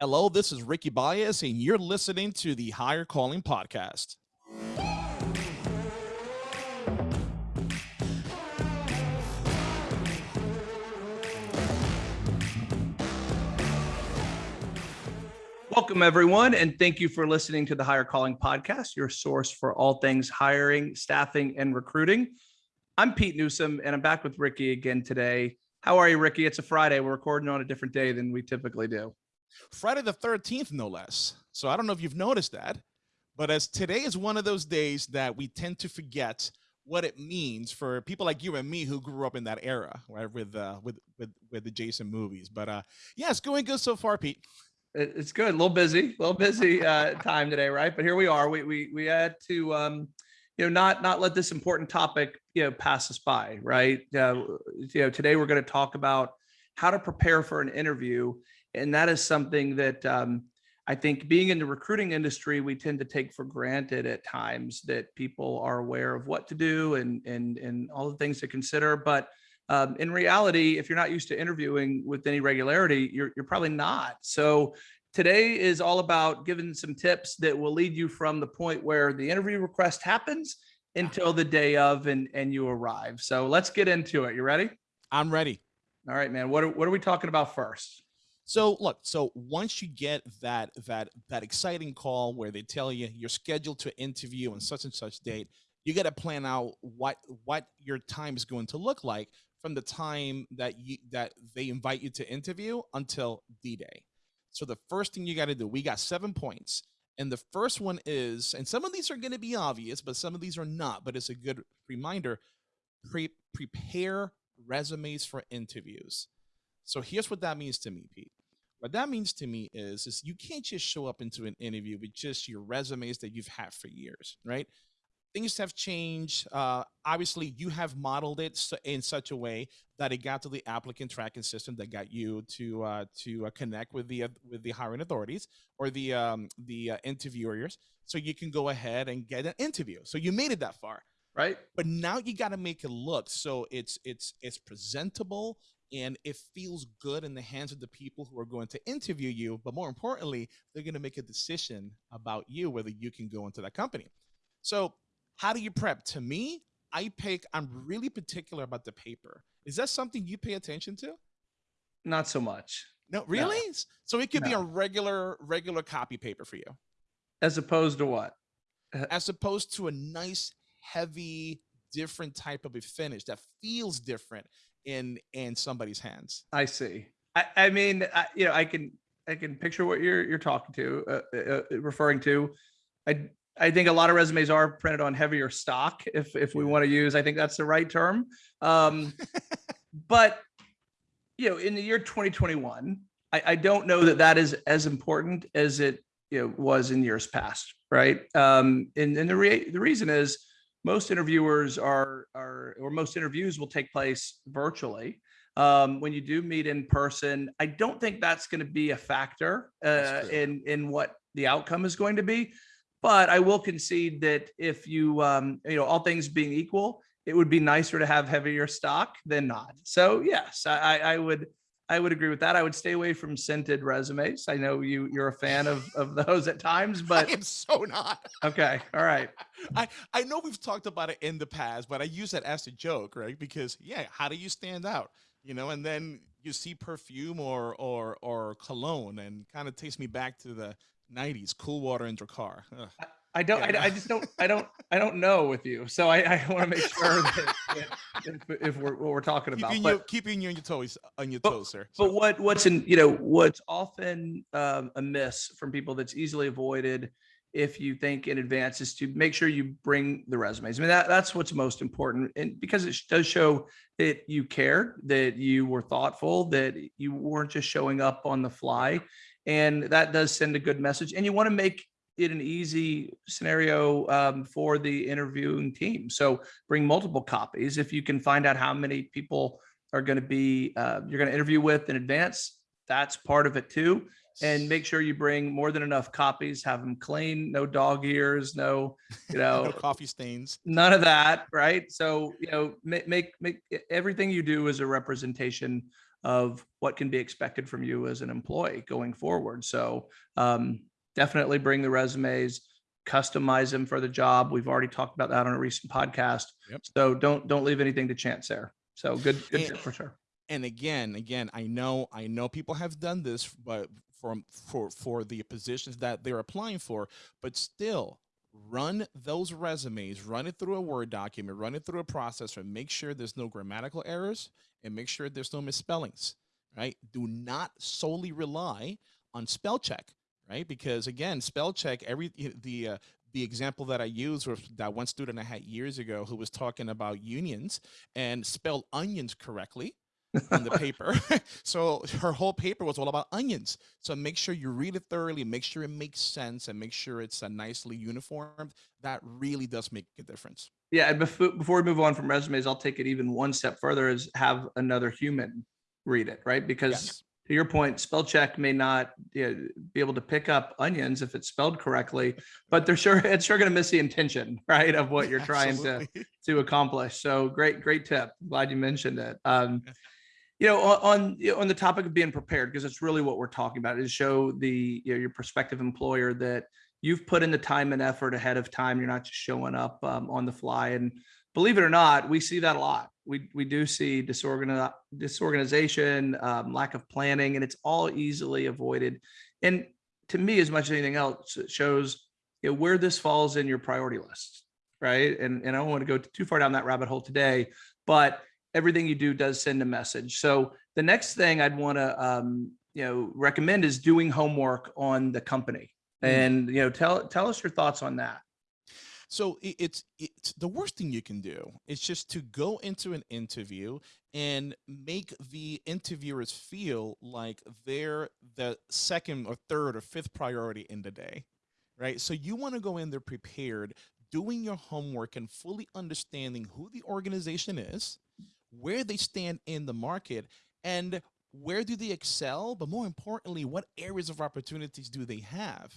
Hello, this is Ricky Baez, and you're listening to the Hire Calling Podcast. Welcome, everyone, and thank you for listening to the Hire Calling Podcast, your source for all things hiring, staffing, and recruiting. I'm Pete Newsome, and I'm back with Ricky again today. How are you, Ricky? It's a Friday. We're recording on a different day than we typically do. Friday the 13th, no less. So I don't know if you've noticed that, but as today is one of those days that we tend to forget what it means for people like you and me who grew up in that era, right? With uh, with with with the Jason movies. But uh, yeah, it's going good so far, Pete. It's good. A little busy, a little busy uh, time today, right? But here we are. We we we had to um, you know not not let this important topic you know pass us by, right? Uh, you know today we're going to talk about how to prepare for an interview and that is something that um, I think being in the recruiting industry, we tend to take for granted at times that people are aware of what to do and and and all the things to consider. But um, in reality, if you're not used to interviewing with any regularity, you're you're probably not. So today is all about giving some tips that will lead you from the point where the interview request happens until the day of and and you arrive. So let's get into it. You ready? I'm ready. All right, man. What are, what are we talking about first? So look, so once you get that that that exciting call where they tell you you're scheduled to interview on such and such date, you got to plan out what what your time is going to look like from the time that you that they invite you to interview until D-Day. So the first thing you got to do, we got 7 points. And the first one is, and some of these are going to be obvious, but some of these are not, but it's a good reminder, pre prepare resumes for interviews. So here's what that means to me, Pete. What that means to me is, is you can't just show up into an interview with just your resumes that you've had for years, right? Things have changed. Uh, obviously, you have modeled it in such a way that it got to the applicant tracking system that got you to uh, to uh, connect with the with the hiring authorities or the um, the uh, interviewers, so you can go ahead and get an interview. So you made it that far right but now you got to make it look so it's it's it's presentable and it feels good in the hands of the people who are going to interview you but more importantly they're going to make a decision about you whether you can go into that company. So how do you prep? To me i pick i'm really particular about the paper. Is that something you pay attention to? Not so much. No really? No. so it could no. be a regular regular copy paper for you? As opposed to what? As opposed to a nice heavy different type of a finish that feels different in in somebody's hands. I see. I, I mean, I, you know, I can I can picture what you're you're talking to, uh, uh, uh, referring to. I I think a lot of resumes are printed on heavier stock. If if we want to use, I think that's the right term. Um, but you know, in the year 2021, I, I don't know that that is as important as it you know was in years past, right? Um, and and the re- the reason is most interviewers are, are or most interviews will take place virtually. Um, when you do meet in person, I don't think that's going to be a factor uh, in in what the outcome is going to be. But I will concede that if you um, you know all things being equal, it would be nicer to have heavier stock than not. So yes, I, I would I would agree with that. I would stay away from scented resumes. I know you you're a fan of of those at times, but I am so not. Okay, all right. I I know we've talked about it in the past, but I use that as a joke, right? Because yeah, how do you stand out? You know, and then you see perfume or or or cologne, and kind of takes me back to the '90s, cool water in your car. Ugh. I don't. Yeah. I, I, just don't. I don't. I don't know with you. So I, I want to make sure that, if, if, we're what we're talking about. Keeping, but, you, keeping you on your toes, on your but, toes, sir. But what what's in you know what's often um, a miss from people that's easily avoided if you think in advance is to make sure you bring the resumes. I mean that that's what's most important, and because it does show that you cared, that you were thoughtful, that you weren't just showing up on the fly, and that does send a good message. And you want to make it an easy scenario um, for the interviewing team. So bring multiple copies. If you can find out how many people are going to be uh, you're going to interview with in advance, that's part of it too. And make sure you bring more than enough copies. Have them clean, no dog ears, no, you know, no coffee stains, none of that, right? So you know, make make, make everything you do is a representation of what can be expected from you as an employee going forward. So um, definitely bring the resumes, customize them for the job. We've already talked about that on a recent podcast. Yep. So don't don't leave anything to chance there. So good, good And- for sure. and again again i know i know people have done this but for for for the positions that they're applying for but still run those resumes run it through a word document run it through a processor make sure there's no grammatical errors and make sure there's no misspellings right do not solely rely on spell check right because again spell check every the uh, the example that I used was that one student I had years ago who was talking about unions and spelled onions correctly on the paper. so her whole paper was all about onions. So make sure you read it thoroughly, make sure it makes sense, and make sure it's uh, nicely uniformed. That really does make a difference. Yeah, and before before we move on from resumes, I'll take it even one step further is have another human read it, right? Because Yes. To your point, spell check may not you know, be able to pick up onions if it's spelled correctly, but they're sure it's sure going to miss the intention, right, of what you're trying to to accomplish. So great, great tip. Glad you mentioned it. Um, you know, on on, on the topic of being prepared, because it's really what we're talking about, is show the you know, your prospective employer that you've put in the time and effort ahead of time. You're not just showing up um, on the fly. And believe it or not, we see that a lot. We we do see disorgan disorganization, um, lack of planning, and it's all easily avoided. And to me, as much as anything else, it shows you know, where this falls in your priority list right? And and I don't want to go too far down that rabbit hole today, but everything you do does send a message. So the next thing I'd want to um, you know recommend is doing homework on the company, Mm. and you know tell tell us your thoughts on that. So it's it's the worst thing you can do is just to go into an interview and make the interviewers feel like they're the second or third or fifth priority in the day, right? So you want to go in there prepared, doing your homework and fully understanding who the organization is, where they stand in the market, and where do they excel, but more importantly, what areas of opportunities do they have?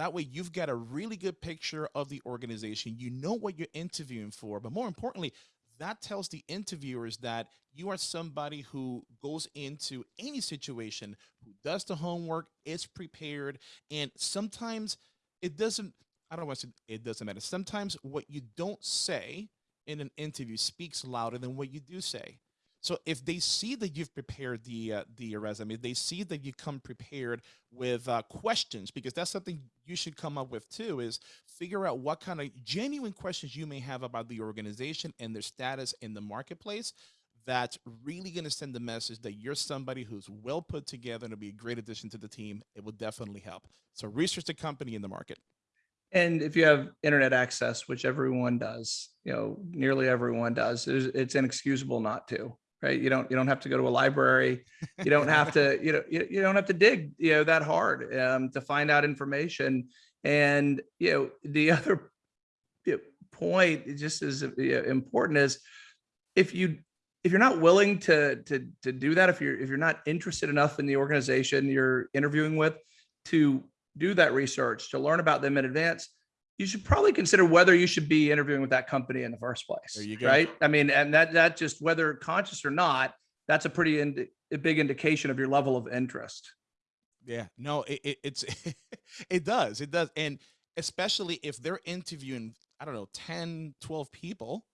That way, you've got a really good picture of the organization. You know what you're interviewing for, but more importantly, that tells the interviewers that you are somebody who goes into any situation, who does the homework, is prepared, and sometimes it doesn't. I don't want to say it doesn't matter. Sometimes what you don't say in an interview speaks louder than what you do say. So if they see that you've prepared the uh, the resume, they see that you come prepared with uh, questions because that's something you should come up with too. Is figure out what kind of genuine questions you may have about the organization and their status in the marketplace. That's really going to send the message that you're somebody who's well put together and will be a great addition to the team. It will definitely help. So research the company in the market. And if you have internet access, which everyone does, you know, nearly everyone does, it's, it's inexcusable not to, right? You don't, you don't have to go to a library. You don't have to, you know, you, you don't have to dig, you know, that hard um, to find out information. And, you know, the other point just as important is if you, if you're not willing to, to, to do that, if you're, if you're not interested enough in the organization you're interviewing with to do that research, to learn about them in advance, you should probably consider whether you should be interviewing with that company in the first place. There you go. Right. I mean, and that, that just whether conscious or not, that's a pretty, a big indication of your level of interest. Yeah, no, it, it it's it does. It does. And especially if they're interviewing, I don't know, 10, 12 people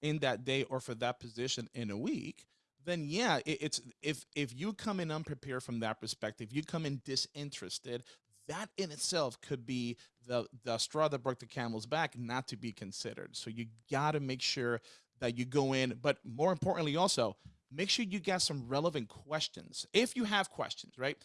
in that day or for that position in a week, then yeah, it, it's if if you come in unprepared from that perspective, you come in disinterested, that in itself could be the the straw that broke the camel's back not to be considered. So you got to make sure that you go in, but more importantly also, make sure you get some relevant questions. If you have questions, right?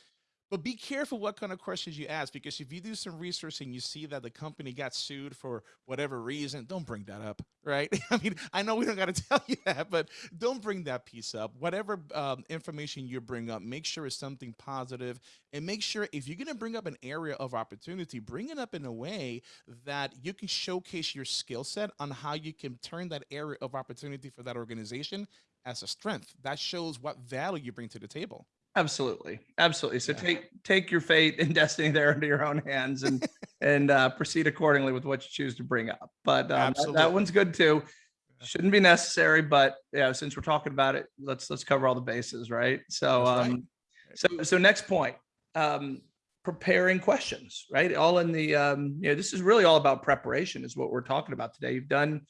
But be careful what kind of questions you ask because if you do some research and you see that the company got sued for whatever reason, don't bring that up, right? I mean, I know we don't got to tell you that, but don't bring that piece up. Whatever um, information you bring up, make sure it's something positive and make sure if you're going to bring up an area of opportunity, bring it up in a way that you can showcase your skill set on how you can turn that area of opportunity for that organization as a strength. That shows what value you bring to the table. Absolutely. Absolutely. So Yeah. take, take your fate and destiny there into your own hands and, and uh, proceed accordingly with what you choose to bring up. But um, that- that one's good too. shouldn't be necessary, but yeah, since we're talking about it, let's, let's cover all the bases, right? So, right. um, so, so next point, um, preparing questions, right? All in the, um, you know, this is really all about preparation is what we're talking about today. You've done,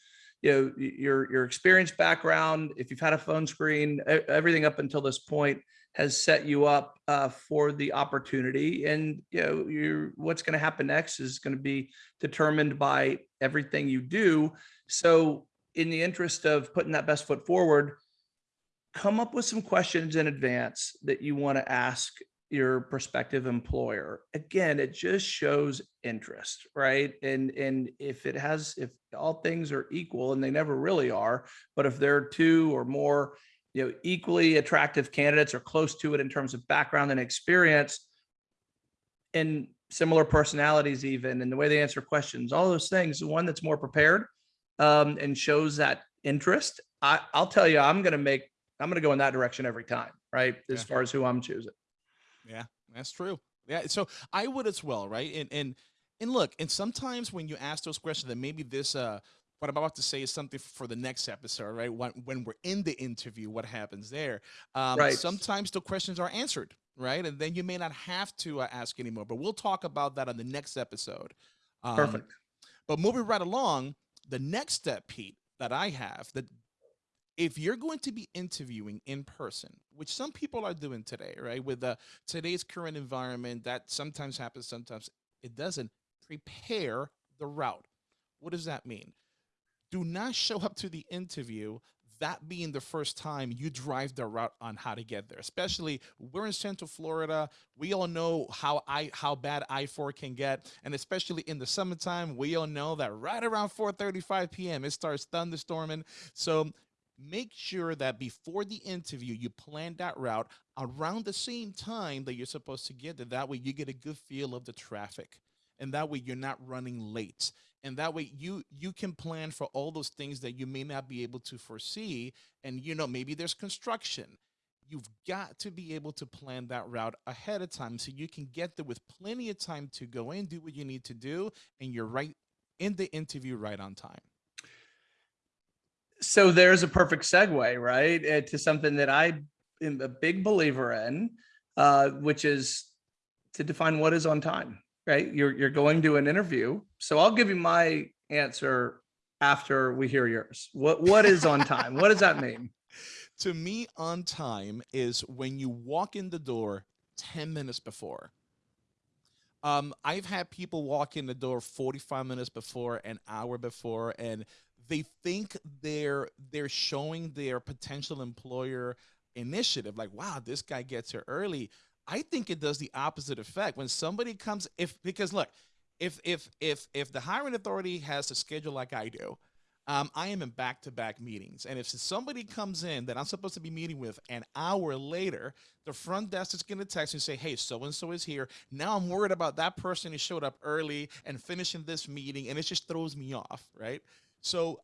you know, your, your experience background, if you've had a phone screen, everything up until this point has set you up, uh, for the opportunity and, you know, you're, what's going to happen next is going to be determined by everything you do. So in the interest of putting that best foot forward, come up with some questions in advance that you want to ask your prospective employer. Again, it just shows interest, right? And and if it has if all things are equal and they never really are, but if there are two or more, you know, equally attractive candidates or close to it in terms of background and experience and similar personalities even and the way they answer questions, all those things, the one that's more prepared um, and shows that interest, I, I'll tell you, I'm going to make, I'm going to go in that direction every time, right? As Yeah. far as who I'm choosing. Yeah, that's true. Yeah, so I would as well, right? And and and look, and sometimes when you ask those questions, that maybe this uh what I'm about to say is something for the next episode, right? When when we're in the interview, what happens there? Um, Right. Sometimes the questions are answered, right? And then you may not have to uh, ask anymore. But we'll talk about that on the next episode. Um, Perfect. but moving right along, the next step, Pete, that I have that if you're going to be interviewing in person, which some people are doing today, right? With the today's current environment, that sometimes happens, sometimes it doesn't. Prepare the route. What does that mean? Do not show up to the interview that being the first time you drive the route on how to get there. Especially we're in Central Florida. We all know how I how bad I-4 can get. And especially in the summertime, we all know that right around 4:35 p.m. it starts thunderstorming. So make sure that before the interview you plan that route around the same time that you're supposed to get there. That way you get a good feel of the traffic. And that way you're not running late and that way you you can plan for all those things that you may not be able to foresee and you know maybe there's construction you've got to be able to plan that route ahead of time so you can get there with plenty of time to go in do what you need to do and you're right in the interview right on time So there's a perfect segue, right? uh, To something that I am a big believer in, uh, which is to define what is on time, right? You're, you're going to an interview. So I'll give you my answer after we hear yours. What, what is on time? What does that mean? to me on time is when you walk in the door 10 minutes before um, i've had people walk in the door 45 minutes before an hour before and they think they're they're showing their potential employer initiative like wow this guy gets here early i think it does the opposite effect when somebody comes if because look if if if if the hiring authority has a schedule like i do um, I am in back-to-back meetings, and if somebody comes in that I'm supposed to be meeting with an hour later, the front desk is going to text and say, "Hey, so and so is here." Now I'm worried about that person who showed up early and finishing this meeting, and it just throws me off, right? So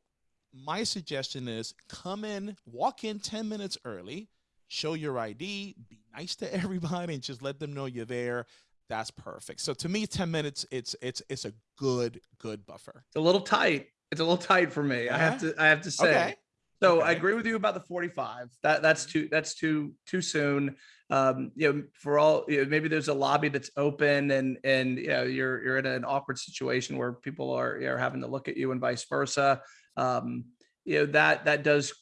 my suggestion is come in, walk in 10 minutes early, show your ID, be nice to everybody, and just let them know you're there. That's perfect. So to me, 10 minutes, it's it's it's a good good buffer. It's a little tight. It's a little tight for me. I have to, I have to say. Okay. So I agree with you about the 45. That that's too that's too too soon. Um, you know, for all you know, maybe there's a lobby that's open and and you know you're you're in an awkward situation where people are are having to look at you and vice versa. Um, you know that that does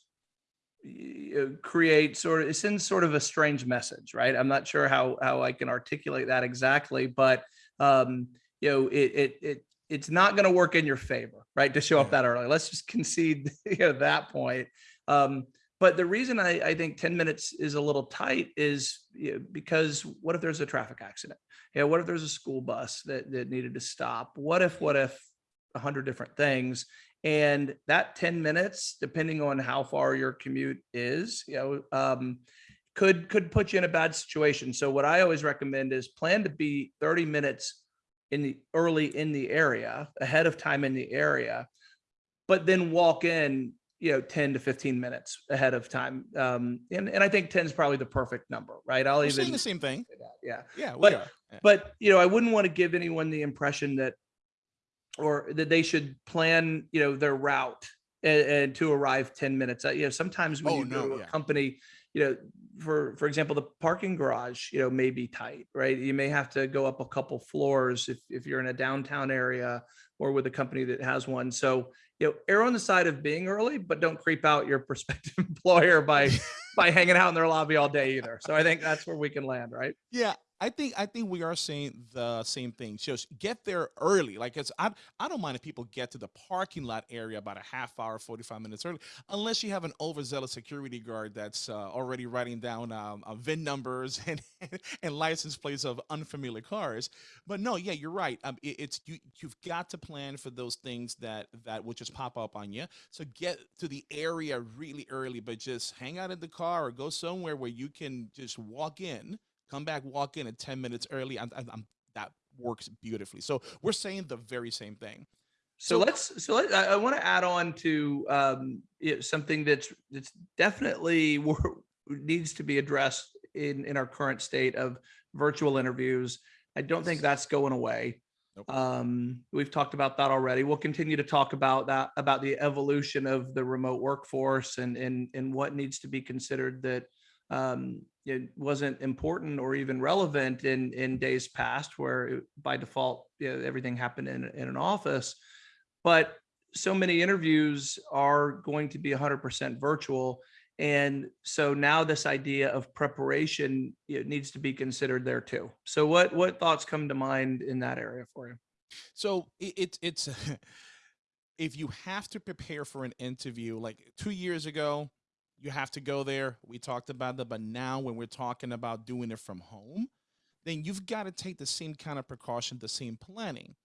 create sort of it sends sort of a strange message, right? I'm not sure how how I can articulate that exactly, but um, you know, it it it it's not going to work in your favor, right? To show up that early. Let's just concede you know, that point. Um, but the reason I, I think 10 minutes is a little tight is you know, because what if there's a traffic accident? You know, what if there's a school bus that, that needed to stop? What if, what if a hundred different things? And that 10 minutes, depending on how far your commute is, you know, um, could could put you in a bad situation. So what I always recommend is plan to be 30 minutes in the early in the area, ahead of time in the area, but then walk in, you know, 10 to 15 minutes ahead of time. Um, and, and I think 10 is probably the perfect number, right? I'll We're even saying the same thing. yeah. Yeah, we But- are. Yeah. But you know, I wouldn't want to give anyone the impression that or that they should plan, you know, their route and, and to arrive 10 minutes. Uh, you know, sometimes when Oh, you go no, to a yeah. company, you know, for for example, the parking garage, you know, may be tight, right? You may have to go up a couple floors if if you're in a downtown area or with a company that has one. So, you know, err on the side of being early, but don't creep out your prospective employer by by hanging out in their lobby all day either. So I think that's where we can land, right? Yeah, I think I think we are saying the same thing. Just get there early. Like it's I I don't mind if people get to the parking lot area about a half hour, 45 minutes early, unless you have an overzealous security guard that's uh, already writing down um, uh, VIN numbers and and license plates of unfamiliar cars. But no, yeah, you're right. Um, it, it's you you've got to plan for those things that that will just pop up on you. So get to the area really early, but just hang out in the car or go somewhere where you can just walk in come back, walk in at 10 minutes early. I'm, I'm, I'm- that works beautifully. So we're saying the very same thing. So So- let's so let, I, I want to add on to um, you know, something that's that's definitely needs to be addressed in in our current state of virtual interviews. I don't think that's going away. Nope. Um, we've talked about that already. We'll continue to talk about that about the evolution of the remote workforce and and and what needs to be considered that um, it wasn't important or even relevant in in days past, where it- by default you know, everything happened in in an office. But so many interviews are going to be 100% virtual. And so now this idea of preparation needs to be considered there too. So what what thoughts come to mind in that area for you? So it it's if you have to prepare for an interview, like two years ago, you have to go there. We talked about that, but now when we're talking about doing it from home, then you've got to take the same kind of precaution, the same planning.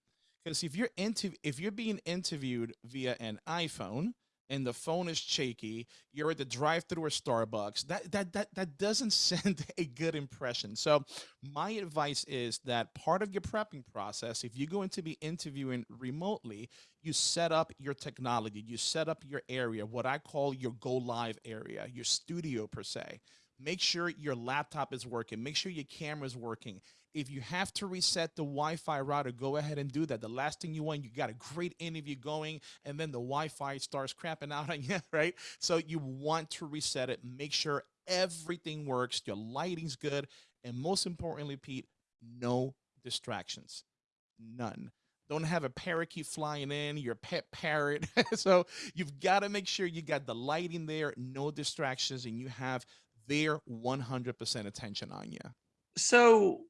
Because if you're into if you're being interviewed via an iPhone and the phone is shaky, you're at the drive-through or Starbucks, that that that that doesn't send a good impression. So my advice is that part of your prepping process, if you're going to be interviewing remotely, you set up your technology, you set up your area, what I call your go live area, your studio per se. Make sure your laptop is working, make sure your camera is working. If you have to reset the Wi Fi router, go ahead and do that. The last thing you want, you got a great interview going, and then the Wi Fi starts crapping out on you, right? So you want to reset it, make sure everything works, your lighting's good, and most importantly, Pete, no distractions. None. Don't have a parakeet flying in, your pet parrot. so you've got to make sure you got the lighting there, no distractions, and you have their 100% attention on you. So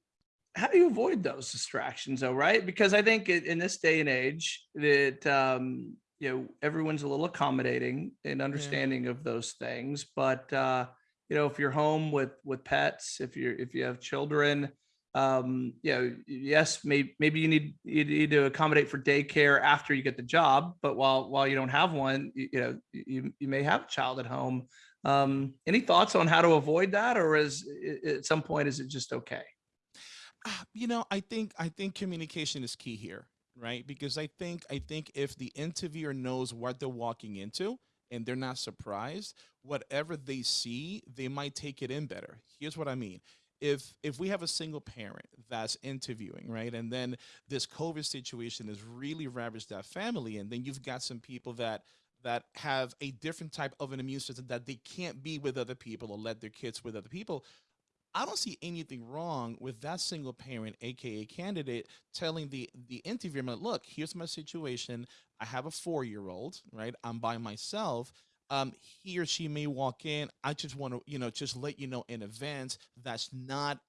how do you avoid those distractions though, right? Because I think in in this day and age that um, you know everyone's a little accommodating and understanding of those things, but uh, you know if you're home with with pets, if you're if you have children, um, you know, yes, maybe maybe you need you need to accommodate for daycare after you get the job, but while while you don't have one, you, you know, you you may have a child at home. Um, any thoughts on how to avoid that, or is at some point is it just okay? Ah, you know i think i think communication is key here right? Because i think i think if the interviewer knows what they're walking into and they're not surprised whatever they see they might take it in better. Here's what i mean. If if we have a single parent that's interviewing right and then this covid situation has really ravaged that family and then you've got some people that that have a different type of an immune system that they can't be with other people or let their kids with other people I don't see anything wrong with that single parent, aka candidate, telling the the interviewer, "Look, here's my situation. I have a four year old, right? I'm by myself. Um, he or she may walk in. I just want to, you know, just let you know in advance that's not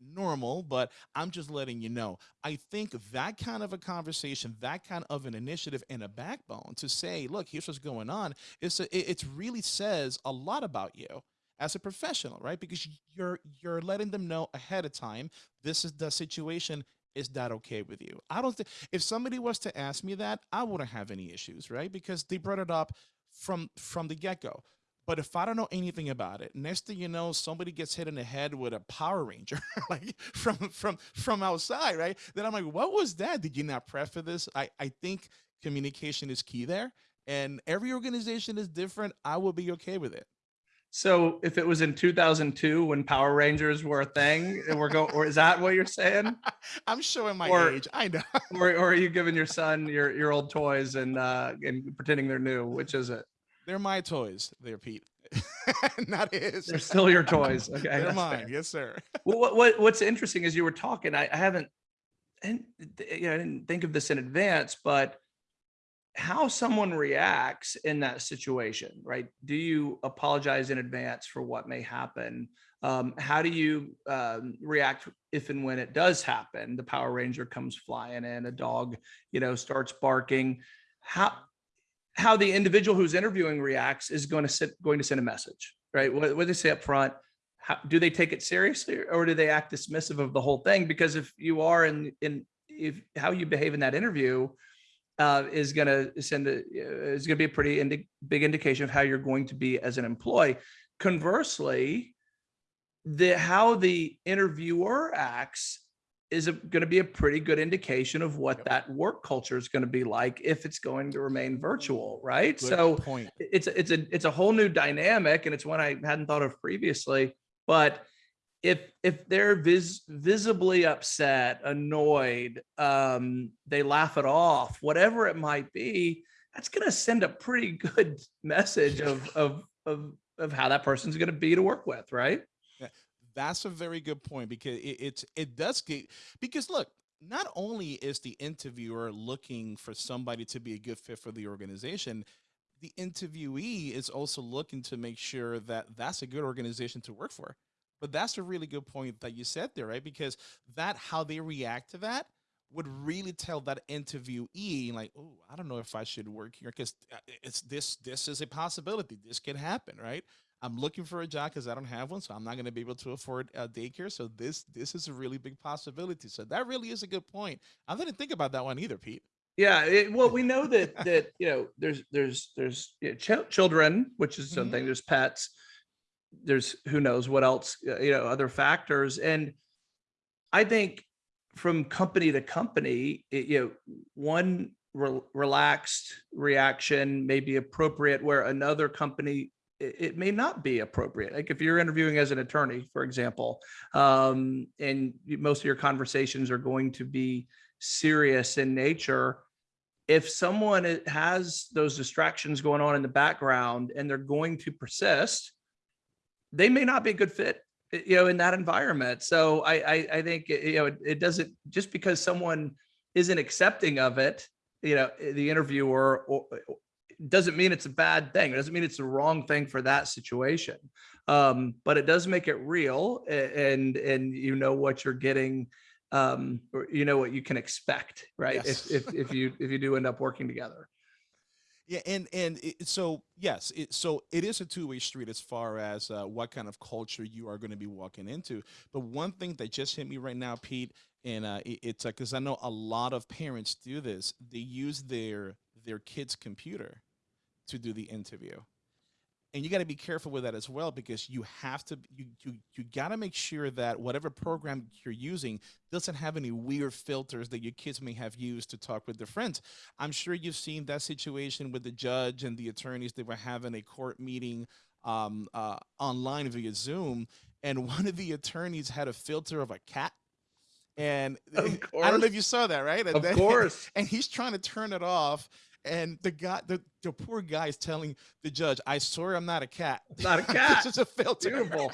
normal, but I'm just letting you know. I think that kind of a conversation, that kind of an initiative and a backbone to say, look, here's what's going on. It's a, it, really says a lot about you as a professional, right? Because you're you're letting them know ahead of time this is the situation. Is that okay with you? I don't think if somebody was to ask me that, I wouldn't have any issues, right? Because they brought it up from from the get go. But if I don't know anything about it, next thing you know, somebody gets hit in the head with a Power Ranger, like from from from outside, right? Then I'm like, what was that? Did you not prep for this? I I think communication is key there, and every organization is different. I will be okay with it. So if it was in 2002 when Power Rangers were a thing, and we're going, or is that what you're saying? I'm showing my Or- age. I know. Or, or are you giving your son your your old toys and uh and pretending they're new? Which is it? They're my toys, there, Pete. Not his. They're still your toys. Okay, They're mine. fair. Yes, sir. Well, what, what what's interesting is you were talking. I, I haven't, and you know, I didn't think of this in advance, but how someone reacts in that situation, right? Do you apologize in advance for what may happen? Um, how do you um, react if and when it does happen? The Power Ranger comes flying in, a dog, you know, starts barking. How how the individual who's interviewing reacts is going to sit going to send a message, right? What, what they say up front, how, do they take it seriously or do they act dismissive of the whole thing? Because if you are in in if how you behave in that interview uh, is going to send a, is going to be a pretty indi- big indication of how you're going to be as an employee. Conversely, the how the interviewer acts is going to be a pretty good indication of what Yep. that work culture is going to be like if it's going to remain virtual, right? Good so point. it's a- it's a it's a whole new dynamic and it's one I hadn't thought of previously. But if if they're vis, visibly upset, annoyed, um, they laugh it off, whatever it might be, that's going to send a pretty good message of of of of how that person's going to be to work with, right? That's a very good point because it, it's it does get because look, not only is the interviewer looking for somebody to be a good fit for the organization, the interviewee is also looking to make sure that that's a good organization to work for. But that's a really good point that you said there, right? Because that how they react to that would really tell that interviewee like, oh, I don't know if I should work here because uh, it's this this is a possibility. This can happen, right? I'm looking for a job because I don't have one, so I'm not going to be able to afford uh, daycare. So this this is a really big possibility. So that really is a good point. I didn't think about that one either, Pete. Yeah, it, well, we know that that you know there's there's there's you know, chil- children, which is something. There's pets. There's who knows what else, you know, other factors, and I think from company to company, it, you know, one re- relaxed reaction may be appropriate, where another company it, may not be appropriate. Like if you're interviewing as an attorney, for example, um, and most of your conversations are going to be serious in nature if someone has those distractions going on in the background and they're going to persist they may not be a good fit you know in that environment so i i, I think you know it, it doesn't just because someone isn't accepting of it you know the interviewer or doesn't mean it's a bad thing. It doesn't mean it's the wrong thing for that situation. Um, but it does make it real and and you know what you're getting um or you know what you can expect, right? Yes. If if if you if you do end up working together. Yeah, and and it, so yes, it, so it is a two way street as far as uh, what kind of culture you are going to be walking into. But one thing that just hit me right now, Pete, and uh, it, it's because I know a lot of parents do this. They use their their kid's computer to do the interview, and you got to be careful with that as well because you have to you you you got to make sure that whatever program you're using doesn't have any weird filters that your kids may have used to talk with their friends. I'm sure you've seen that situation with the judge and the attorneys. They were having a court meeting um, uh, online via Zoom, and one of the attorneys had a filter of a cat. And I don't know if you saw that, right? And Of then- course. and he's trying to turn it off. And the guy, the, the poor guy is telling the judge, I swear I'm not a cat. Not a cat. this is a filter. Beautiful.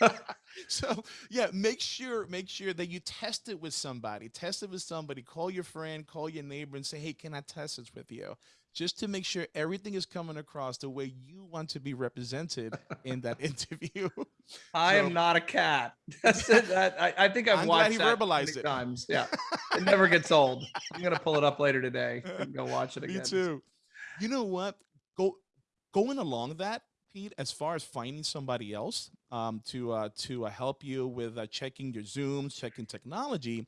so yeah, make sure, make sure that you test it with somebody. Test it with somebody. Call your friend, call your neighbor and say, Hey, can I test this with you? Just to make sure everything is coming across the way you want to be represented in that interview. I am not a cat. That's it. That, I, I think I've I'm glad watched he that verbalized many it. times. Yeah. It never gets old. I'm gonna pull it up later today and go watch it again. Me too. You know what? Go going along that, Pete. As far as finding somebody else um, to uh, to uh, help you with uh, checking your zooms, checking technology.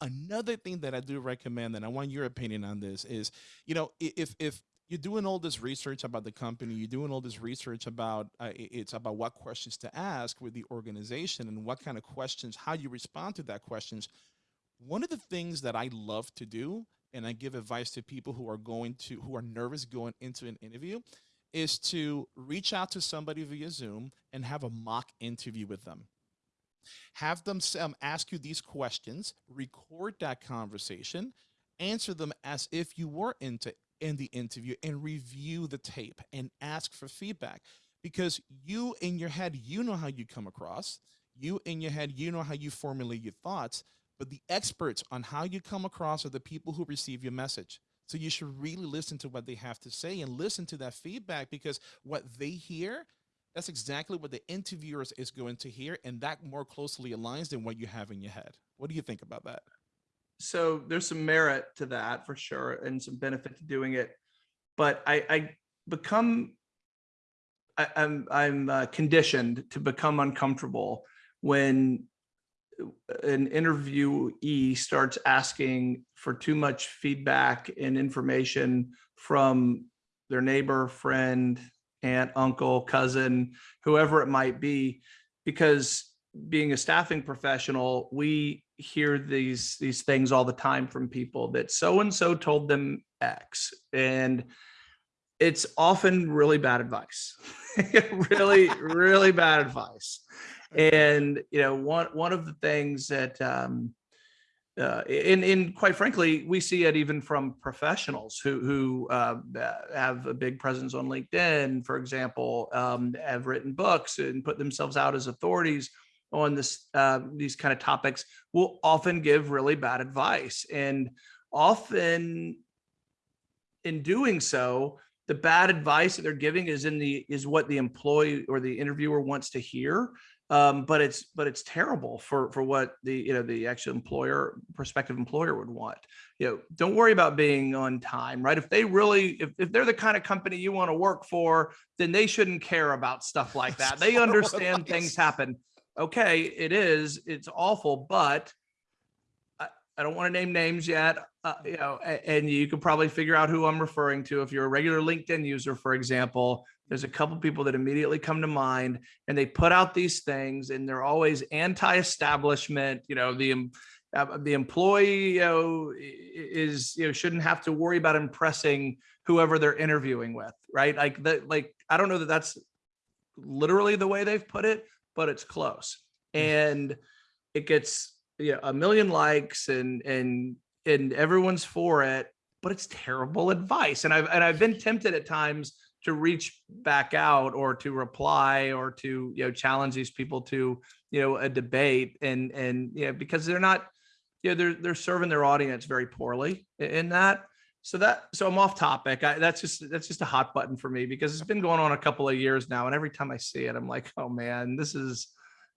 Another thing that I do recommend, and I want your opinion on this, is you know if if you're doing all this research about the company, you're doing all this research about uh, it's about what questions to ask with the organization and what kind of questions, how you respond to that questions. One of the things that I love to do and I give advice to people who are going to who are nervous going into an interview is to reach out to somebody via Zoom and have a mock interview with them. Have them um, ask you these questions, record that conversation, answer them as if you were into in the interview and review the tape and ask for feedback because you in your head, you know how you come across. You in your head, you know how you formulate your thoughts, but the experts on how you come across are the people who receive your message. So you should really listen to what they have to say and listen to that feedback because what they hear, that's exactly what the interviewers is going to hear. And that more closely aligns than what you have in your head. What do you think about that? so there's some merit to that for sure and some benefit to doing it but i i become I, i'm i'm uh, conditioned to become uncomfortable when an interviewee starts asking for too much feedback and information from their neighbor friend aunt uncle cousin whoever it might be because being a staffing professional we hear these these things all the time from people that so and so told them x and it's often really bad advice. Really really bad advice. And you know one one of the things that um uh, and, and quite frankly, we see it even from professionals who who uh, have a big presence on LinkedIn, for example, um, have written books and put themselves out as authorities on this uh, these kind of topics will often give really bad advice. And often in doing so the bad advice that they're giving is in the is what the employee or the interviewer wants to hear um, but it's but it's terrible for for what the you know the actual employer prospective employer would want. You know don't worry about being on time right? If they really if, if they're the kind of company you want to work for then they shouldn't care about stuff like that. They understand things happen. Okay, it is, it's awful, but I, I don't want to name names yet, uh, you know, and you can probably figure out who I'm referring to. If you're a regular LinkedIn user, for example, there's a couple people that immediately come to mind and they put out these things and they're always anti-establishment, you know, the, uh, the employee, you know, is, you know, shouldn't have to worry about impressing whoever they're interviewing with, right? Like that, like, I don't know that that's literally the way they've put it, but it's close mm. and it gets yeah a million likes and and and everyone's for it but it's terrible advice and i've and i've been tempted at times to reach back out or to reply or to you know challenge these people to you know a debate. And and yeah because they're not you know they're they're serving their audience very poorly in that. So that so i'm off topic. I, that's just that's just a hot button for me because it's been going on a couple of years now. And every time i see it i'm like oh man this is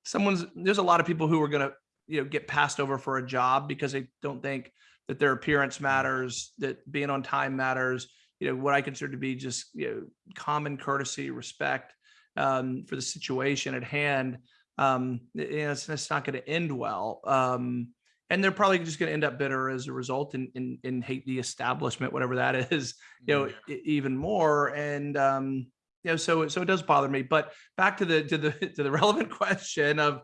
someone's there's a lot of people who are going to you know get passed over for a job because they don't think that their appearance matters that being on time matters you know what i consider to be just you know common courtesy respect um, for the situation at hand um, you know, it's, it's not going to end well um, and they're probably just going to end up bitter as a result and, and, and hate the establishment, whatever that is, you know, yeah. even more. And, um, you know, so, so it does bother me, but back to the, to the, to the relevant question of,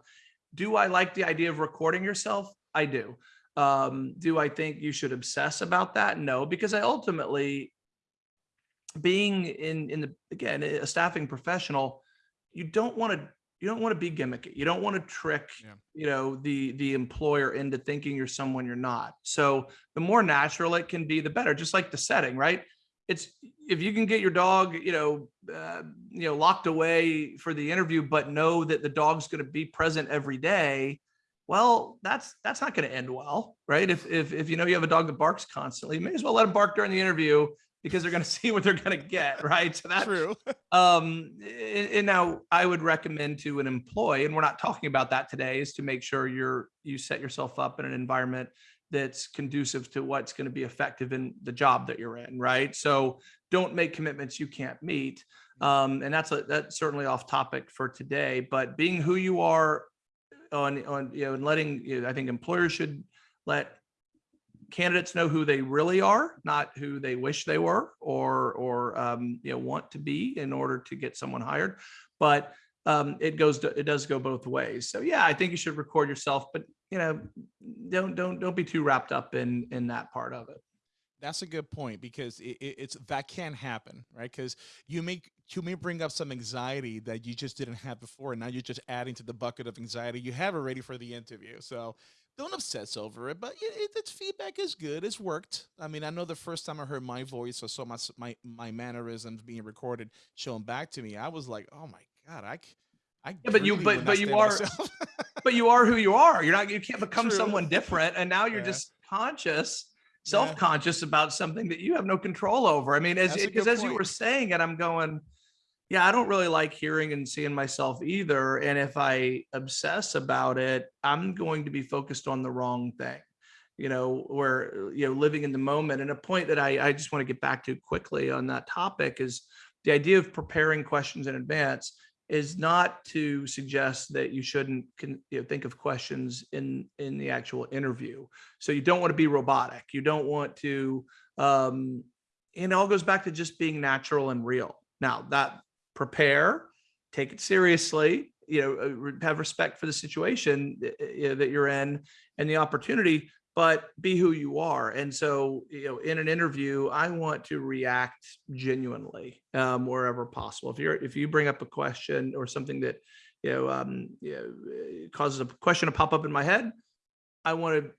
do I like the idea of recording yourself? I do. Um, do I think you should obsess about that? No, because I ultimately being in, in the, again, a staffing professional, you don't want to you don't want to be gimmicky. You don't want to trick, yeah. you know, the the employer into thinking you're someone you're not. So the more natural it can be, the better. Just like the setting, right? It's if you can get your dog, you know, uh, you know, locked away for the interview, but know that the dog's going to be present every day. Well, that's that's not going to end well, right? If if if you know you have a dog that barks constantly, you may as well let him bark during the interview because they're going to see what they're going to get, right? So that's true. um, and, now I would recommend to an employee, and we're not talking about that today, is to make sure you're you set yourself up in an environment that's conducive to what's going to be effective in the job that you're in, right? So don't make commitments you can't meet. Um, and that's a, that's certainly off topic for today, but being who you are on on you know and letting you know, I think employers should let candidates know who they really are, not who they wish they were or or um, you know want to be in order to get someone hired. But um, it goes to, it does go both ways. So yeah, I think you should record yourself, but you know, don't don't don't be too wrapped up in in that part of it. That's a good point because it, it, it's that can happen, right? Because you make you may bring up some anxiety that you just didn't have before, and now you're just adding to the bucket of anxiety you have already for the interview. So don't obsess over it, but it, it, its feedback is good. It's worked. I mean, I know the first time I heard my voice or saw my my my mannerisms being recorded shown back to me, I was like, oh my god, I. c- I Yeah, but you- but- but you are- but you are who you are. You're not, you can't become True. someone different. And now you're Yeah. just conscious, self-conscious about something that you have no control over. I mean, as, because as you were saying it, I'm going, yeah, I don't really like hearing and seeing myself either. And if I obsess about it, I'm going to be focused on the wrong thing. You know, where, you know, living in the moment. And a point that I, I just want to get back to quickly on that topic is the idea of preparing questions in advance is not to suggest that you shouldn't you know, think of questions in in the actual interview. So you don't want to be robotic. You don't want to. Um, and it all goes back to just being natural and real. Now that prepare, take it seriously. You know, uh, have respect for the situation that, you're in and the opportunity, but be who you are. And so, you know, in an interview, I want to react genuinely um, wherever possible. If you're if you bring up a question or something that you know, um, you know uh, causes a question to pop up in my head, I want to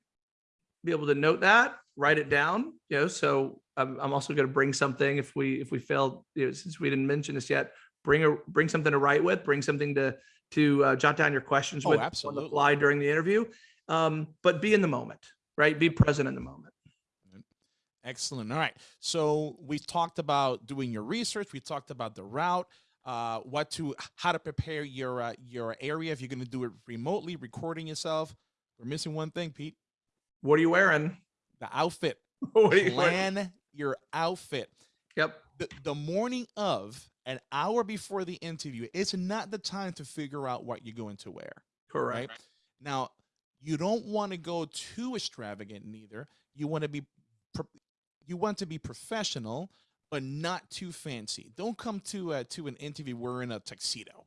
be able to note that, write it down. You know, so I'm, I'm also going to bring something if we if we failed, you know, since we didn't mention this yet, bring a bring something to write with, bring something to to uh, jot down your questions Oh, with on the fly during the interview. Um, but be in the moment, right? Be present in the moment. Excellent. All right. So we talked about doing your research. We talked about the route, uh, what to, how to prepare your uh, your area if you're going to do it remotely, recording yourself. We're missing one thing, Pete. What are you wearing? The outfit. What are you wearing? Plan your outfit. Yep. The, the morning of, an hour before the interview, it's not the time to figure out what you're going to wear. Correct. right? Now, you don't want to go too extravagant neither. You want to be you want to be professional, but not too fancy. Don't come to uh, to an interview wearing a tuxedo,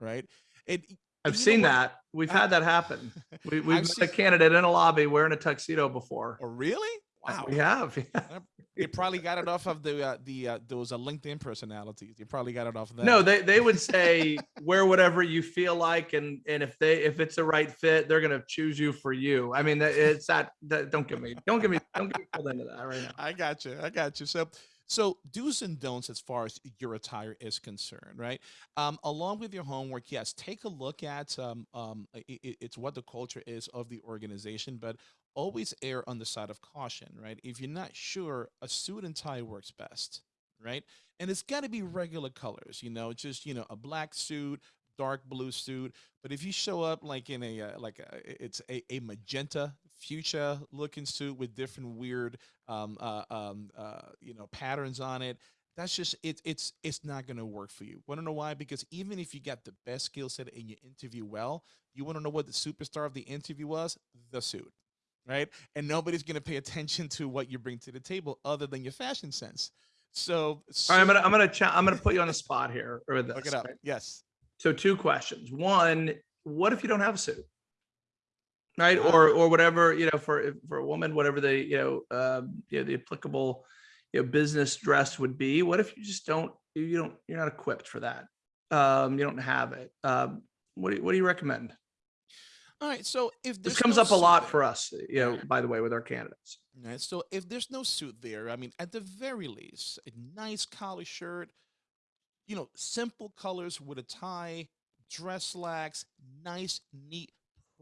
right? It I've seen that. We've I- had that happen. We, we've I've met a candidate in a lobby wearing a tuxedo before. Oh, really? Wow. We have. yeah. They probably got it off of the uh, the uh, those uh, LinkedIn personalities. You probably got it off of that. No, they, they would say wear whatever you feel like, and and if they if it's the right fit, they're gonna choose you for you. I mean, it's that. that don't get me. Don't get me. Don't get me pulled into that right now. I got you. I got you. So, so do's and don'ts as far as your attire is concerned, right? Um, along with your homework, yes, take a look at um, um, i i- it's what the culture is of the organization, but always err on the side of caution, right? If you're not sure, a suit and tie works best, right? And it's got to be regular colors, you know, just you know, a black suit, dark blue suit. But if you show up like in a uh, like a, it's a, a magenta fuchsia looking suit with different weird um, uh, um, uh, you know patterns on it that's just it, it's it's not going to work for you want to know why because even if you got the best skill set and you interview well you want to know what the superstar of the interview was the suit right and nobody's going to pay attention to what you bring to the table other than your fashion sense so right, I'm gonna I'm gonna I'm gonna put you on the spot here with this. look it up right? yes So two questions. One, what if you don't have a suit? Right, Ah. or or whatever you know for for a woman, whatever the you know um, you know the applicable you know business dress would be. What if you just don't you don't you're not equipped for that? Um, you don't have it. Um, what do you, what do you recommend? All right so if This comes no up a lot there- for us, uh, you know. By the way, with our candidates. Right. So if there's no suit there, I mean, at the very least, a nice collar shirt, you know, simple colors with a tie, dress slacks, nice, neat,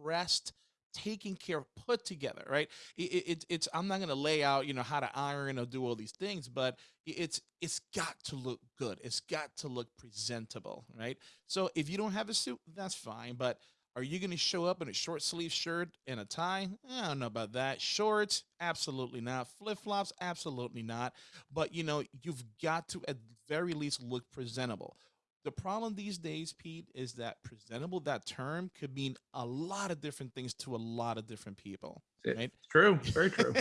pressed, taken care of, put together, right? It, it, it- it's I'm not gonna lay out, you know, how to iron or do all these things, but it's it's got to look good. It's got to look presentable, right? So if you don't have a suit, that's fine, but are you going to show up in a short sleeve shirt and a tie? I don't know about that. Shorts, absolutely not. Flip flops, absolutely not. But you know, you've got to at very least look presentable. The problem these days, Pete, is that presentable, that term could mean a lot of different things to a lot of different people. Right. It's true. Very true.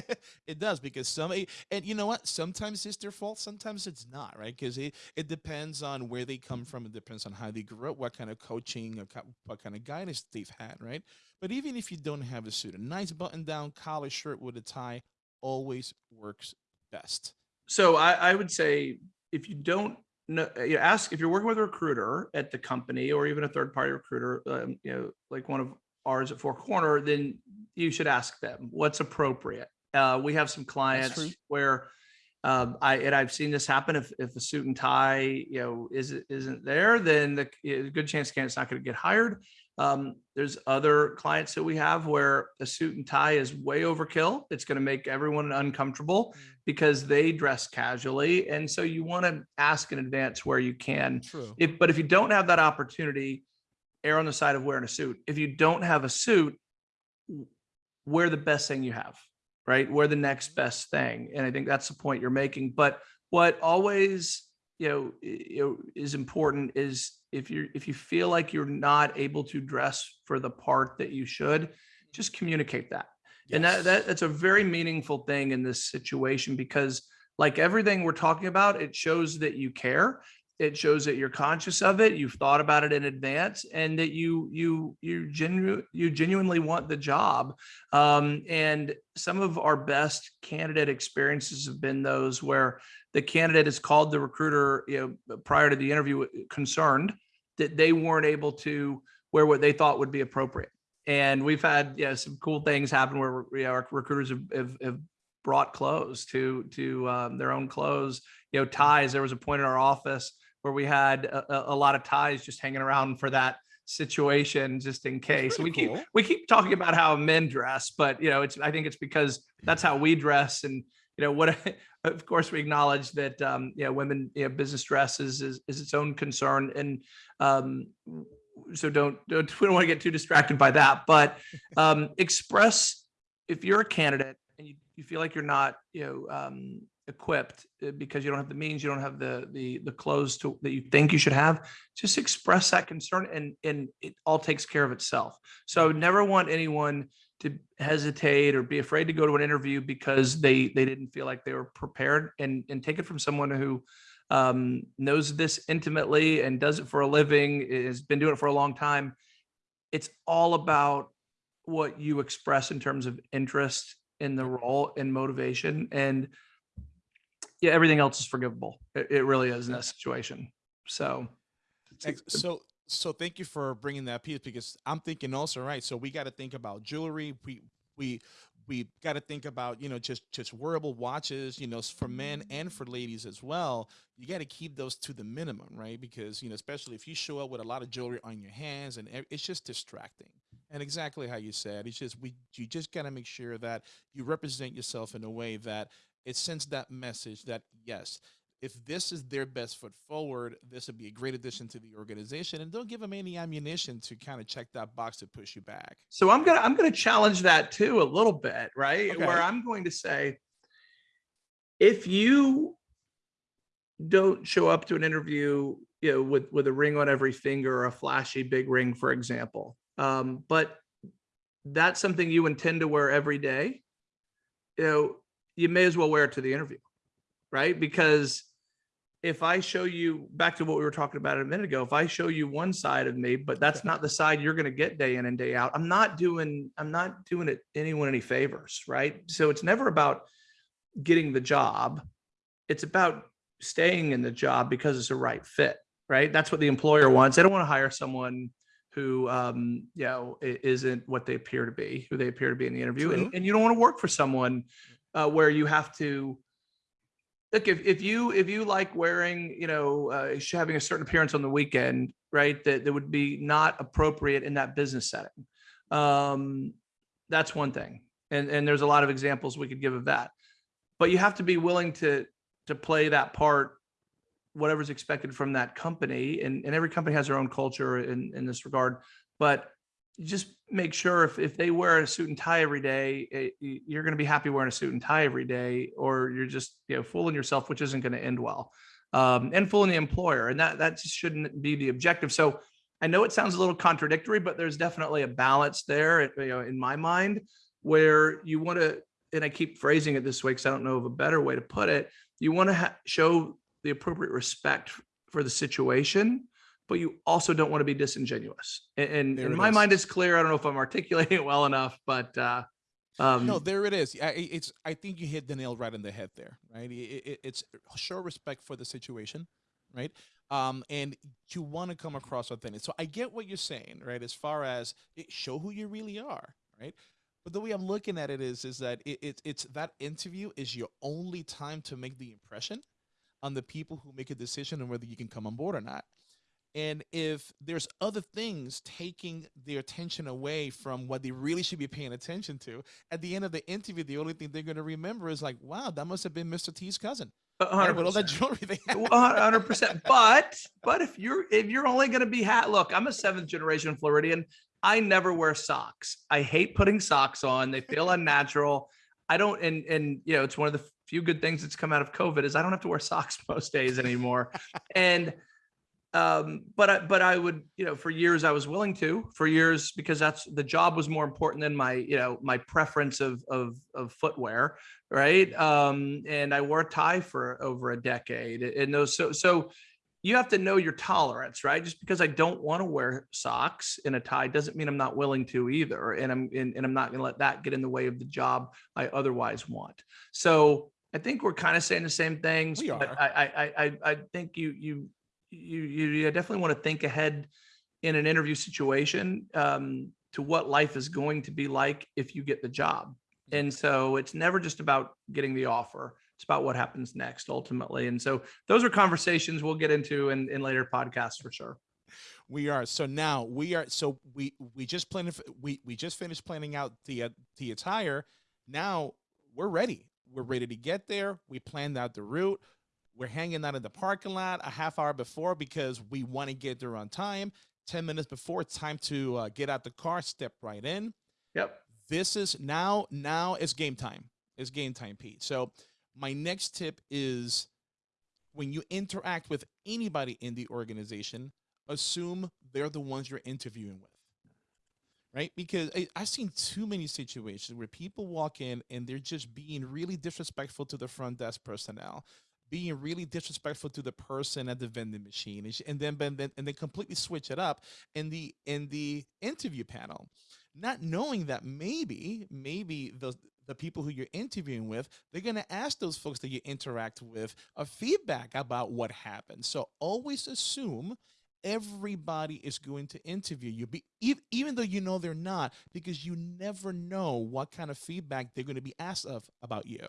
it does because some eh, and you know what sometimes it's their fault sometimes it's not right because it, it depends on where they come from it depends on how they grew up what kind of coaching uh, or what kind of guidance they've had right but even if you don't have a suit a nice button down collar shirt with a tie always works best So I, I would say if you don't know, you ask if you're working with a recruiter at the company or even a third party recruiter, um, you know, like one of ours at Four Corner, then you should ask them what's appropriate. Uh, we have some clients where um, I and I've seen this happen. If if a suit and tie, you know, is isn't there, then the good chance candidate's not going to get hired. Um, there's other clients that we have where a suit and tie is way overkill. It's going to make everyone uncomfortable Mm. because they dress casually, and so you want to ask in advance where you can. True. If but if you don't have that opportunity, err on the side of wearing a suit. If you don't have a suit, wear the best thing you have, right? Wear the next best thing. And I think that's the point you're making. But what always, you know, you know, is important is if you're if you feel like you're not able to dress for the part that you should, just communicate that. And that, that that's a very meaningful thing in this situation because like everything we're talking about, it shows that you care. It shows that you're conscious of it. You've thought about it in advance and that you you you genu you genuinely want the job. Um, and some of our best candidate experiences have been those where the candidate has called the recruiter, you know, prior to the interview concerned that they weren't able to wear what they thought would be appropriate and we've had yeah some cool things happen where you know, our recruiters have, have, have brought clothes to to um, their own clothes you know ties there was a point in our office where we had a, a- lot of ties just hanging around for that situation just in case we keep cool. we keep talking about how men dress but you know it's i think it's because that's how we dress and you know what of course we acknowledge that um you know women you know business dress is is, is its own concern and um so don't, don't we don't want to get too distracted by that but um express if you're a candidate and you, you feel like you're not you know um equipped uh, because you don't have the means you don't have the the the clothes to that you think you should have just express that concern and and it all takes care of itself. So i would never want anyone to hesitate or be afraid to go to an interview because they they didn't feel like they were prepared. And and take it from someone who um, knows this intimately and does it for a living has been doing it for a long time. It's all about what you express in terms of interest in the role and motivation. And yeah everything else is forgivable it, it really is in that situation so So so thank you for bringing that piece because I'm thinking also right. So we got to think about jewelry. We we we got to think about you know just just wearable watches. You know for men mm-hmm. and for ladies as well. You got to keep those to the minimum, right? Because you know especially if you show up with a lot of jewelry on your hands and it's just distracting. And exactly how you said, it's just we you just got to make sure that you represent yourself in a way that it sends that message that yes if this is their best foot forward, this would be a great addition to the organization. And don't give them any ammunition to kind of check that box to push you back. So I'm gonna I'm gonna challenge that too a little bit, right? Okay. Where I'm going to say, if you don't show up to an interview, you know, with with a ring on every finger or a flashy big ring, for example, um, but that's something you intend to wear every day, you know, you may as well wear it to the interview, right? Because if I show you back to what we were talking about a minute ago, if I show you one side of me, but that's not the side you're going to get day in and day out, I'm not doing, I'm not doing it anyone any favors, right? So it's never about getting the job. It's about staying in the job because it's a right fit, right? That's what the employer wants. They don't want to hire someone who, um, you know, isn't what they appear to be, who they appear to be in the interview. And, and you don't want to work for someone uh, where you have to, look if, if you if you like wearing you know uh, having a certain appearance on the weekend right that, that would be not appropriate in that business setting. Um that's one thing. And and there's a lot of examples we could give of that. But you have to be willing to to play that part whatever's expected from that company. And, and every company has their own culture in in this regard. But just make sure if, if they wear a suit and tie every day, eh, y- you're going to be happy wearing a suit and tie every day, or you're just you know fooling yourself, which isn't going to end well, um, and fooling the employer, and that that just shouldn't be the objective. So I know it sounds a little contradictory, but there's definitely a balance there, eh, you know, in my mind, where you want to, and I keep phrasing it this way because I don't know of a better way to put it. You want to show the appropriate respect for the situation, but you also don't want to be disingenuous. And, and in my is. mind, it's clear. I don't know if I'm articulating it well enough, but uh, um, No, there it is. I, it's. I think you hit the nail right on the head there. Right. It, it, it's show respect for the situation, right? um, and you want to come across authentic. So I get what you're saying, right? As far as it, show who you really are, right? But the way I'm looking at it is, is that it, it, it's that interview is your only time to make the impression on the people who make a decision on whether you can come on board or not. And if there's other things taking their attention away from what they really should be paying attention to, at the end of the interview, the only thing they're going to remember is like, wow, that must have been Mr. T's cousin. A With all that jewelry they had. hundred percent. But but if you're if you're only gonna be hat, look, I'm a seventh generation Floridian. I never wear socks. I hate putting socks on. They feel unnatural. I don't and and you know it's one of the few good things that's come out of COVID is I don't have to wear socks most days anymore. and um but I but I would you know for years I was willing to for years because that's the job was more important than my you know my preference of of of footwear right? Um and I wore a tie for over a decade and those so so you have to know your tolerance right? Just because I don't want to wear socks in a tie doesn't mean I'm not willing to either and I'm and, and I'm not going to let that get in the way of the job I otherwise want. So I think we're kind of saying the same things We but are. I I I I I think you you you you you definitely want to think ahead in an interview situation um, to what life is going to be like if you get the job. And so it's never just about getting the offer. It's about what happens next ultimately. And so those are conversations we'll get into in, in later podcasts for sure. We are. So now we are. So we we just planned. We we just finished planning out the uh, the attire. Now we're ready. We're ready to get there. We planned out the route. We're hanging out in the parking lot a half hour before because we want to get there on time. Ten minutes before it's time to uh, get out the car, step right in. Yep. This is now. Now it's game time. It's game time, Pete. So my next tip is when you interact with anybody in the organization, assume they're the ones you're interviewing with. Right? Because I, I've seen too many situations where people walk in and they're just being really disrespectful to the front desk personnel, being really disrespectful to the person at the vending machine, and, then and then completely switch it up in the in the interview panel, not knowing that maybe maybe the the people who you're interviewing with, they're going to ask those folks that you interact with a feedback about what happened. So always assume everybody is going to interview you, be, even though you know they're not, because you never know what kind of feedback they're going to be asked of about you.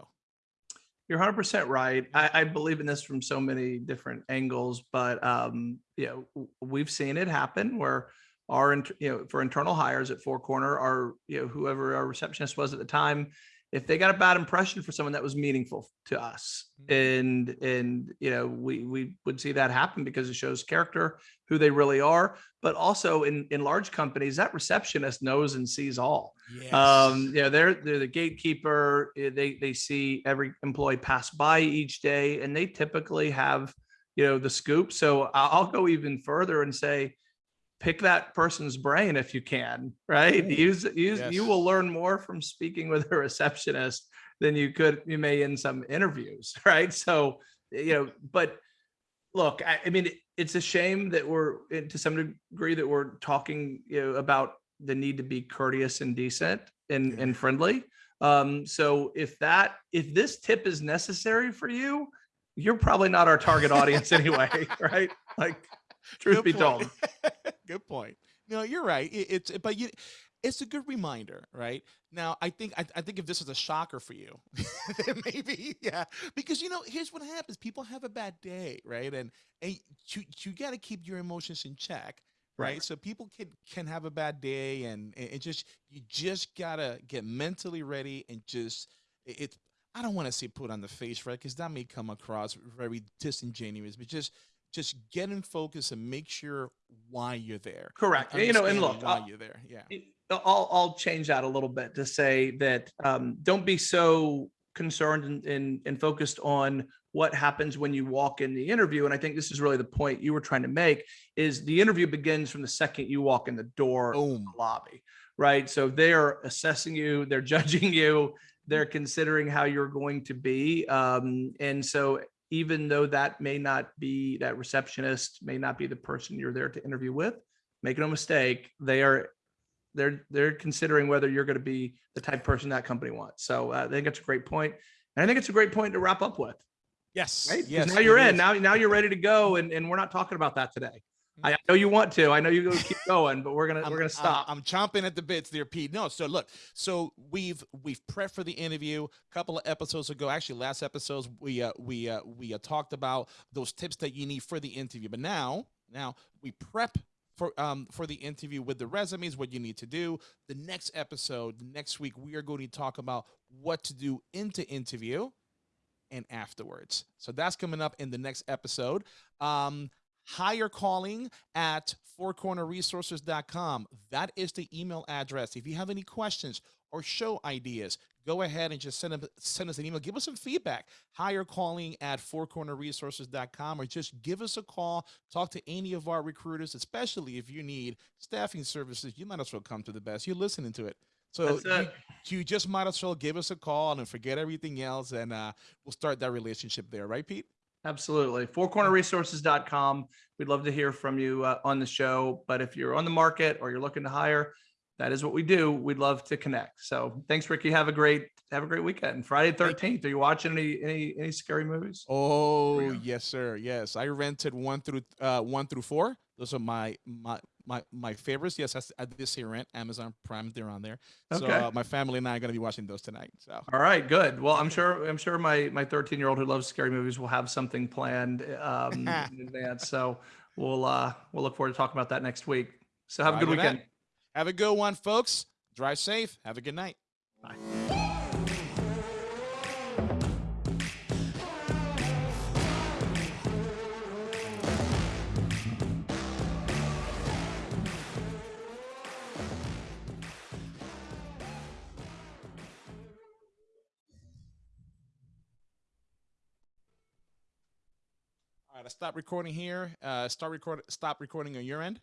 You're 100% right. I, I believe in this from so many different angles, but um, you know, we've seen it happen where our, you know, for internal hires at Four Corner, our, you know, whoever our receptionist was at the time, if they got a bad impression for someone that was meaningful to us, and and you know, we we would see that happen because it shows character, who they really are, but also in in large companies, that receptionist knows and sees all. Yes. um you know they're they're the gatekeeper eh, they they see every employee pass by each day and they typically have you know the scoop. So i'll go even further and say pick that person's brain if you can right Ooh, use use you will learn more from speaking with a receptionist than you could you may in some interviews right so you know but look i, I mean it- it's a shame that we're eh, to some degree that we're talking you know about the need to be courteous and decent and, Yeah. and friendly. Um, so if that, if this tip is necessary for you, you're probably not our target audience anyway, right? Like, truth Good be point. told. good point. No, you're right. It, it's but you, it's a good reminder, right? Now, I think I, I think if this is a shocker for you, maybe yeah, because you know here's what happens: people have a bad day, right? And and you you got to keep your emotions in check. Right. Right. so people can can have a bad day and it just you just gotta get mentally ready and just it, it i don't want to say put on the face right because that may come across very disingenuous but just just get in focus and make sure why you're there Correct. You know, and look, why I'll- you're there yeah I'll, I'll change that a little bit to say that um, don't be so concerned and, and, and focused on what happens when you walk in the interview. And I think this is really the point you were trying to make is the interview begins from the second you walk in the door boom the lobby, right? So they're assessing you, they're judging you, they're considering how you're going to be. Um, and so even though that may not be that receptionist may not be the person you're there to interview with, make no mistake, they are they're they're considering whether you're going to be the type of person that company wants. So uh, I think it's a great point, and I think it's a great point to wrap up with. Yes. right? Yes. now you're in. is. Now, now you're ready to go, and, and we're not talking about that today. I know you want to. I know you go keep going, but we're gonna we're gonna I'm- stop. I'm, chomping at the bits there, Pete. No, so look, so we've we've prepped for the interview a couple of episodes ago. Actually, last episodes we uh, we uh, we uh, talked about those tips that you need for the interview. But now, now we prep for um for the interview with the resumes, what you need to do. The next episode, next week, we are going to talk about what to do into interview and afterwards. So that's coming up in the next episode. Um, hire calling at fourcornerresources.com. That is the email address. If you have any questions or show ideas, go ahead and just send, them, send us an email. Give us some feedback. Hire calling at fourcornerresources.com or just give us a call. Talk to any of our recruiters, especially if you need staffing services. You might as well come to the best. You're listening to it. So you, you just might as well give us a call and forget everything else, and uh, we'll start that relationship there, right, Pete? Absolutely. Fourcornerresources.com. We'd love to hear from you uh, on the show. But if you're on the market or you're looking to hire, that is what we do. We'd love to connect. So thanks, Ricky. Have a great have a great weekend. Friday thirteenth. Are you watching any any any scary movies? Oh yes, sir. Yes, I rented one through uh, one through four. Those are my my my my favorites. Yes, I did say rent Amazon Prime. They're on there. So Okay. uh, my family and I are gonna be watching those tonight. So All right, good. Well, I'm sure I'm sure my my 13 year old who loves scary movies will have something planned um, in advance. So we'll uh we'll look forward to talking about that next week. So have a good weekend. that. Have a good one, folks. Drive safe. Have a good night. Bye. All right, I stop recording here. Uh, start record. Stop recording on your end.